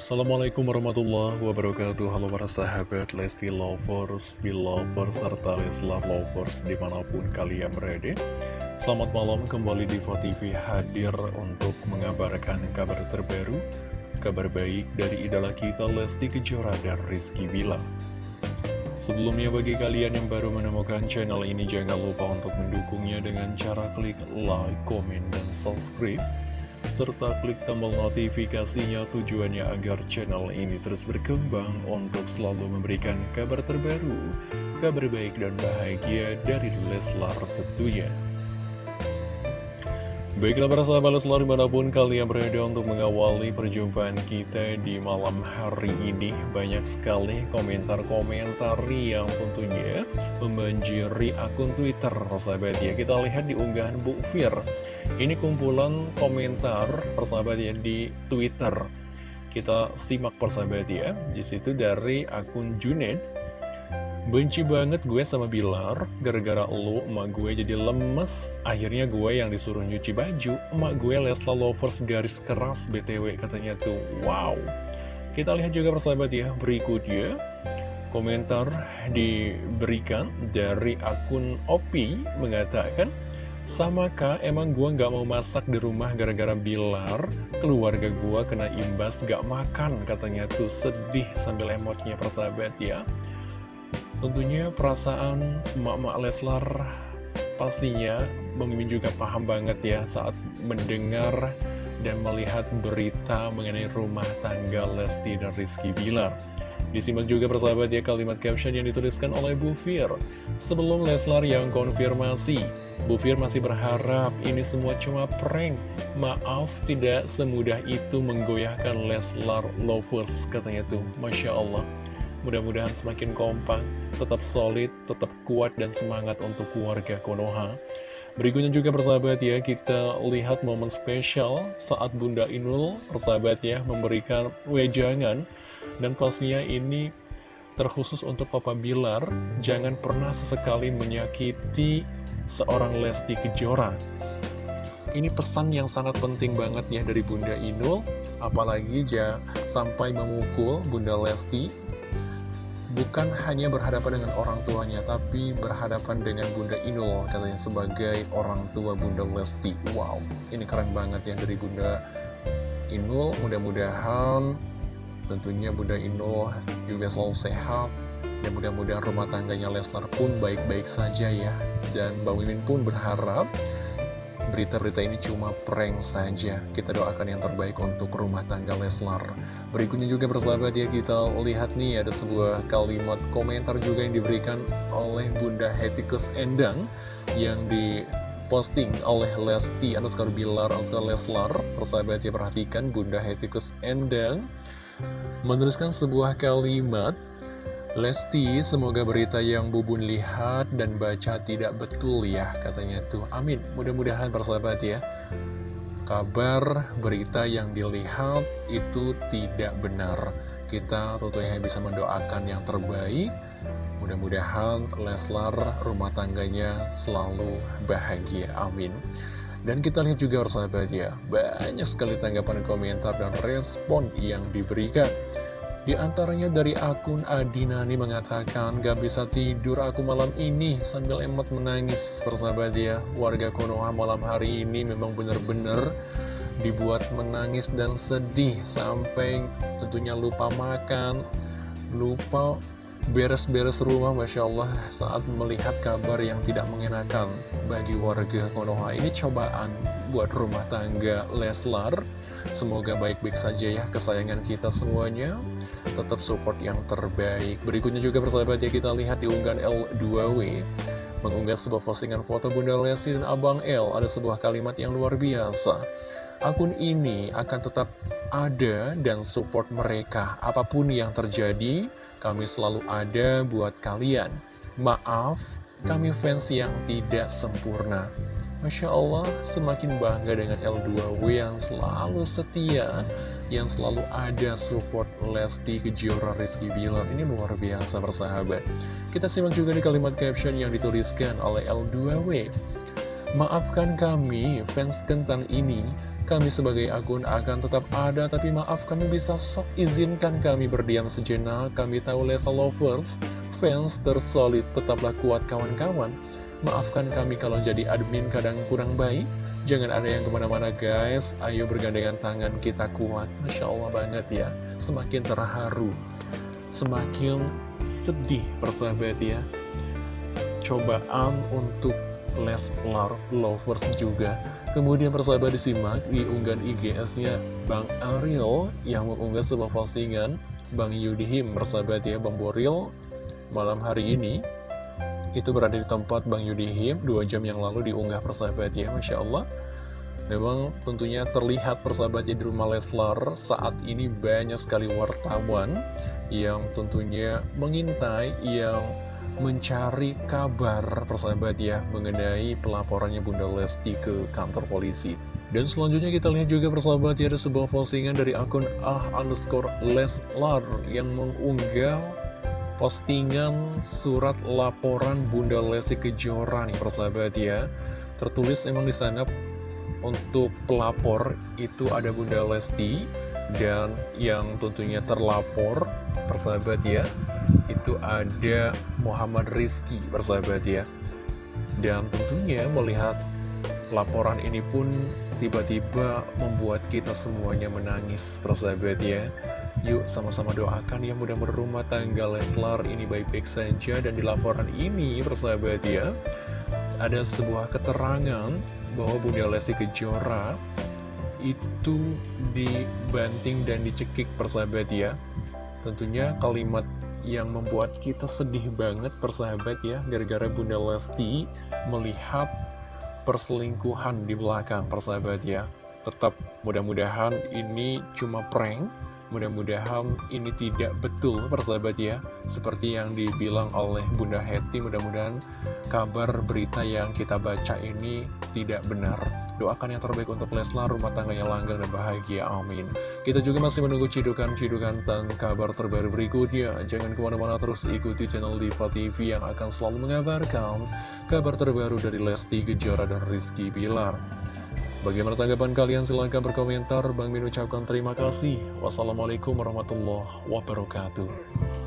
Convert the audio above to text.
Assalamualaikum warahmatullahi wabarakatuh. Halo para sahabat Lesti Lovers, Belovers, serta Leslar Lovers di mana pun kalian berada. Selamat malam kembali di TV hadir untuk mengabarkan kabar terbaru Kabar baik dari idola kita Lesti Kejora dan Rizky Bila Sebelumnya bagi kalian yang baru menemukan channel ini Jangan lupa untuk mendukungnya dengan cara klik like, komen, dan subscribe serta klik tombol notifikasinya tujuannya agar channel ini terus berkembang untuk selalu memberikan kabar terbaru, kabar baik dan bahagia dari Leslar tentunya. Baiklah para sahabat Leslar di mana pun kalian berada untuk mengawali perjumpaan kita di malam hari ini Banyak sekali komentar-komentar yang tentunya membanjiri akun Twitter sahabat ya. Kita lihat di unggahan Bu Fir. Ini kumpulan komentar persahabat ya di Twitter. Kita simak persahabat ya Di situ dari akun Junet Benci banget gue sama Bilar, gara-gara lu emak gue jadi lemes, akhirnya gue yang disuruh nyuci baju, emak gue Lesla Lovers garis keras BTW katanya tuh, wow. Kita lihat juga persahabat ya, berikutnya, komentar diberikan dari akun Opi mengatakan, sama kak, emang gue gak mau masak di rumah gara-gara Bilar, keluarga gue kena imbas gak makan, katanya tuh sedih sambil emotnya persahabat ya. Tentunya perasaan emak-emak Leslar pastinya Mimin juga paham banget ya saat mendengar dan melihat berita mengenai rumah tangga Lesti dan Rizky Bilar. Disimak juga persahabat ya kalimat caption yang dituliskan oleh Bu Fir. Sebelum Leslar yang konfirmasi, Bu Fir masih berharap ini semua cuma prank. Maaf tidak semudah itu menggoyahkan Leslar Lovers katanya tuh. Masya Allah. Mudah-mudahan semakin kompak, tetap solid, tetap kuat dan semangat untuk keluarga Konoha. Berikutnya juga persahabat ya, kita lihat momen spesial saat Bunda Inul, persahabat ya, memberikan wejangan. Dan pastinya ini terkhusus untuk Papa Bilar, jangan pernah sesekali menyakiti seorang Lesti Kejora. Ini pesan yang sangat penting banget ya dari Bunda Inul, apalagi ja, sampai memukul Bunda Lesti bukan hanya berhadapan dengan orang tuanya, tapi berhadapan dengan Bunda Inul, katanya sebagai orang tua Bunda Lesti. Wow, ini keren banget ya dari Bunda Inul. Mudah-mudahan tentunya Bunda Inul juga selalu sehat, dan mudah-mudahan rumah tangganya Leslar pun baik-baik saja ya. Dan Bang Mimin pun berharap berita-berita ini cuma prank saja. Kita doakan yang terbaik untuk rumah tangga Leslar. Berikutnya juga bersahabat ya, kita lihat nih ada sebuah kalimat komentar juga yang diberikan oleh Bunda Hetikus Endang yang diposting oleh Lesti underscore Bilar underscore Leslar. Persahabat ya, perhatikan Bunda Hetikus Endang menuliskan sebuah kalimat Lesti, semoga berita yang Bubun lihat dan baca tidak betul ya, katanya tuh. Amin. Mudah-mudahan persahabat ya. Kabar berita yang dilihat itu tidak benar. Kita tentunya bisa mendoakan yang terbaik. Mudah-mudahan Leslar rumah tangganya selalu bahagia. Amin. Dan kita lihat juga persahabat ya, banyak sekali tanggapan komentar dan respon yang diberikan. Di antaranya dari akun Adinani mengatakan Gak bisa tidur aku malam ini sambil emot menangis. Persahabat ya Warga Konoha malam hari ini memang benar-benar dibuat menangis dan sedih. Sampai tentunya lupa makan Lupa beres-beres rumah Masya Allah saat melihat kabar yang tidak mengenakan Bagi warga Konoha ini cobaan buat rumah tangga Leslar. Semoga baik-baik saja ya kesayangan kita semuanya. Tetap support yang terbaik. Berikutnya juga persahabat ya kita lihat di unggahan L2W Mengunggah sebuah postingan foto Bunda Lesti dan Abang L. Ada sebuah kalimat yang luar biasa. Akun ini akan tetap ada dan support mereka. Apa pun yang terjadi kami selalu ada buat kalian Maaf kami fans yang tidak sempurna Masya Allah, semakin bangga dengan L2W yang selalu setia, yang selalu ada support Lesti Kejora Rizky Bilar. Ini luar biasa bersahabat. Kita simak juga di kalimat caption yang dituliskan oleh L2W. Maafkan kami, fans kentang ini, Kami sebagai akun akan tetap ada, tapi maaf kami bisa sok izinkan kami berdiam sejenak. Kami tahu Lesa Lovers, fans tersolid, tetaplah kuat kawan-kawan. Maafkan kami kalau jadi admin kadang kurang baik. Jangan ada yang ke mana-mana guys, ayo bergandengan tangan kita kuat. Masya Allah banget ya, semakin terharu, semakin sedih persahabat ya. Cobaan untuk Leslar Lovers juga. Kemudian persahabat disimak di unggahan IGS-nya Bang Ariel yang mengunggah sebuah postingan. Bang Yudihim persahabat ya Bang Boril malam hari ini. Itu berada di tempat Bang Yudihim dua jam yang lalu diunggah persahabat ya Masya Allah. Memang tentunya terlihat persahabatnya di rumah Leslar saat ini banyak sekali wartawan yang tentunya mengintai, yang mencari kabar persahabat ya mengenai pelaporannya Bunda Lesti ke kantor polisi. Dan selanjutnya kita lihat juga persahabat ya ada sebuah postingan dari akun ah underscore Leslar yang mengunggah postingan surat laporan Bunda Lesti Kejora nih persahabat ya. Tertulis emang di sana untuk pelapor itu ada Bunda Lesti dan yang tentunya terlapor persahabat ya itu ada Muhammad Rizky persahabat ya. Dan tentunya melihat laporan ini pun tiba-tiba membuat kita semuanya menangis persahabat ya. Yuk sama-sama doakan ya mudah-mudahan rumah tangga Leslar ini baik-baik saja. Dan di laporan ini persahabat ya ada sebuah keterangan bahwa Bunda Lesti Kejora itu dibanting dan dicekik persahabat ya. Tentunya kalimat yang membuat kita sedih banget persahabat ya Gara-gara Bunda Lesti melihat perselingkuhan di belakang persahabat ya. Tetap mudah-mudahan ini cuma prank Mudah-mudahan ini tidak betul persahabat ya. Seperti yang dibilang oleh Bunda Heti Mudah-mudahan kabar berita yang kita baca ini tidak benar. Doakan yang terbaik untuk Leslar, rumah tangganya langgang dan bahagia, amin. Kita juga masih menunggu cidukan-cidukan tentang kabar terbaru berikutnya. Jangan ke mana-mana terus ikuti channel Diva TV yang akan selalu mengabarkan Kabar terbaru dari Lesti Kejora dan Rizky Bilar Bagaimana tanggapan kalian? Silahkan berkomentar. Bang Min ucapkan terima kasih. Wassalamualaikum warahmatullahi wabarakatuh.